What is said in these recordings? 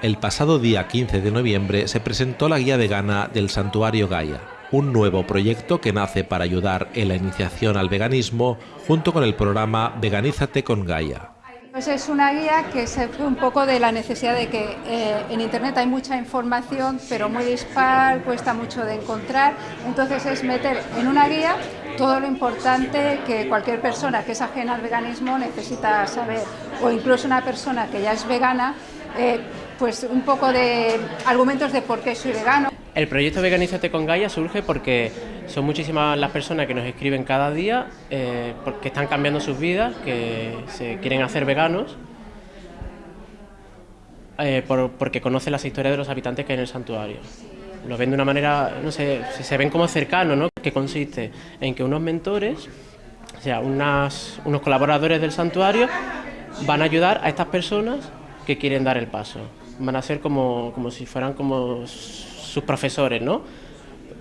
El pasado día 15 de noviembre se presentó la guía vegana del Santuario Gaia, un nuevo proyecto que nace para ayudar en la iniciación al veganismo junto con el programa Veganízate con Gaia. Pues es una guía que se fue un poco de la necesidad de que eh, en Internet hay mucha información, pero muy dispar, cuesta mucho de encontrar. Entonces es meter en una guía todo lo importante que cualquier persona que es ajena al veganismo necesita saber, o incluso una persona que ya es vegana, eh, pues un poco de argumentos de por qué soy vegano. El proyecto Veganízate con Gaia surge porque son muchísimas las personas que nos escriben cada día, eh, porque están cambiando sus vidas, que se quieren hacer veganos, eh, porque conocen las historias de los habitantes que hay en el santuario. Lo ven de una manera, no sé, se ven como cercanos, ¿no? Que consiste en que unos mentores, o sea, unos colaboradores del santuario, van a ayudar a estas personas que quieren dar el paso. Van a ser como, como si fueran como sus profesores, ¿no?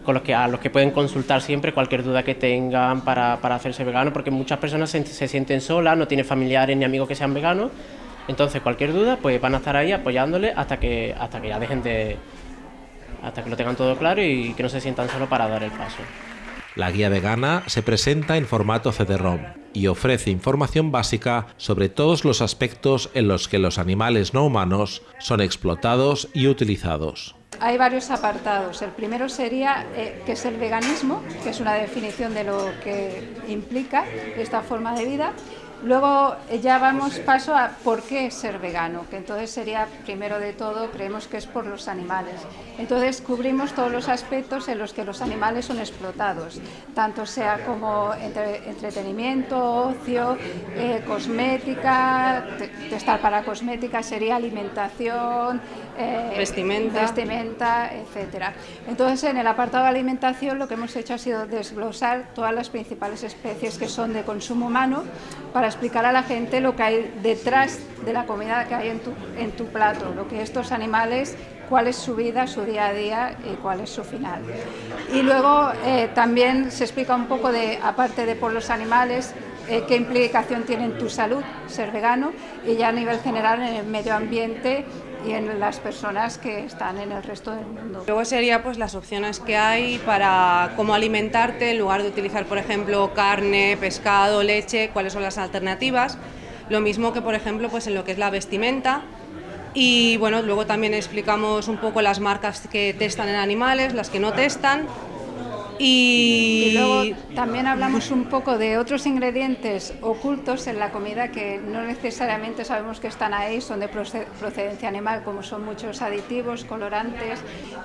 Con los que, a los que pueden consultar siempre cualquier duda que tengan para, para hacerse vegano, porque muchas personas se, sienten solas, no tienen familiares ni amigos que sean veganos, entonces cualquier duda pues van a estar ahí apoyándole hasta que, hasta que ya dejen de... hasta que lo tengan todo claro y que no se sientan solos para dar el paso. La guía vegana se presenta en formato CD-ROM y ofrece información básica sobre todos los aspectos en los que los animales no humanos son explotados y utilizados. Hay varios apartados. El primero sería eh, qué es el veganismo, que es una definición de lo que implica esta forma de vida. Luego eh, ya vamos paso a por qué ser vegano, que entonces sería, primero de todo, creemos que es por los animales. Entonces cubrimos todos los aspectos en los que los animales son explotados, tanto sea como entre, entretenimiento, ocio, eh, cosmética, testar para cosmética sería alimentación, eh, vestimenta. vestimenta, etcétera. Entonces en el apartado de alimentación lo que hemos hecho ha sido desglosar todas las principales especies que son de consumo humano para explicar a la gente lo que hay detrás de la comida que hay en tu, en tu plato, lo que estos animales, cuál es su vida, su día a día y cuál es su final. Y luego eh, también se explica un poco de, aparte de por los animales, eh, qué implicación tiene en tu salud ser vegano y ya a nivel general en el medio ambiente y en las personas que están en el resto del mundo. Luego sería pues las opciones que hay para cómo alimentarte en lugar de utilizar por ejemplo carne, pescado, leche, cuáles son las alternativas. Lo mismo que por ejemplo pues en lo que es la vestimenta y bueno, luego también explicamos un poco las marcas que testan en animales, las que no testan y... luego también hablamos un poco de otros ingredientes ocultos en la comida que no necesariamente sabemos que están ahí, son de procedencia animal, como son muchos aditivos, colorantes,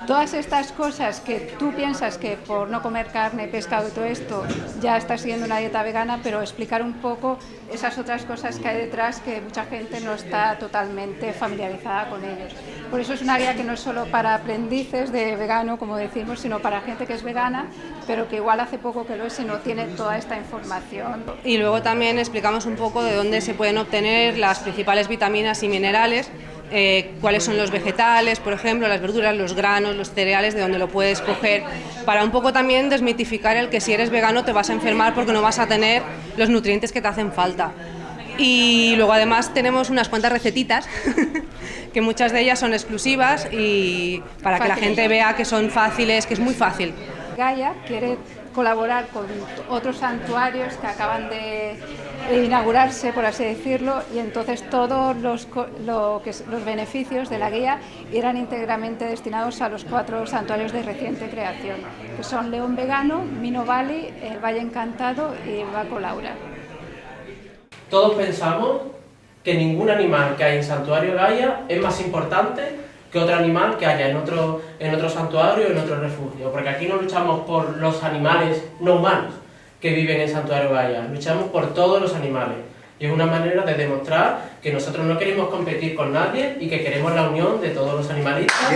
todas estas cosas que tú piensas que por no comer carne, pescado y todo esto ya estás siguiendo una dieta vegana, pero explicar un poco esas otras cosas que hay detrás que mucha gente no está totalmente familiarizada con ellos. Por eso es una guía que no es solo para aprendices de vegano, como decimos, sino para gente que es vegana pero que igual hace poco que lo es y no tiene toda esta información. Y luego también explicamos un poco de dónde se pueden obtener las principales vitaminas y minerales, eh, cuáles son los vegetales, por ejemplo, las verduras, los granos, los cereales, de dónde lo puedes coger, para un poco también desmitificar el que si eres vegano te vas a enfermar porque no vas a tener los nutrientes que te hacen falta. Y luego además tenemos unas cuantas recetitas, que muchas de ellas son exclusivas y para que la gente vea que son fáciles, que es muy fácil. Gaia quiere colaborar con otros santuarios que acaban de inaugurarse, por así decirlo, y entonces todos los, los beneficios de la guía irán íntegramente destinados a los cuatro santuarios de reciente creación, que son León Vegano, Mino Valley, El Valle Encantado y Baco Laura. Todos pensamos que ningún animal que hay en Santuario Gaia es más importante que otro animal que haya en otro, en otro santuario o en otro refugio. Porque aquí no luchamos por los animales no humanos que viven en Santuario Gaia, luchamos por todos los animales. Y es una manera de demostrar que nosotros no queremos competir con nadie y que queremos la unión de todos los animalistas.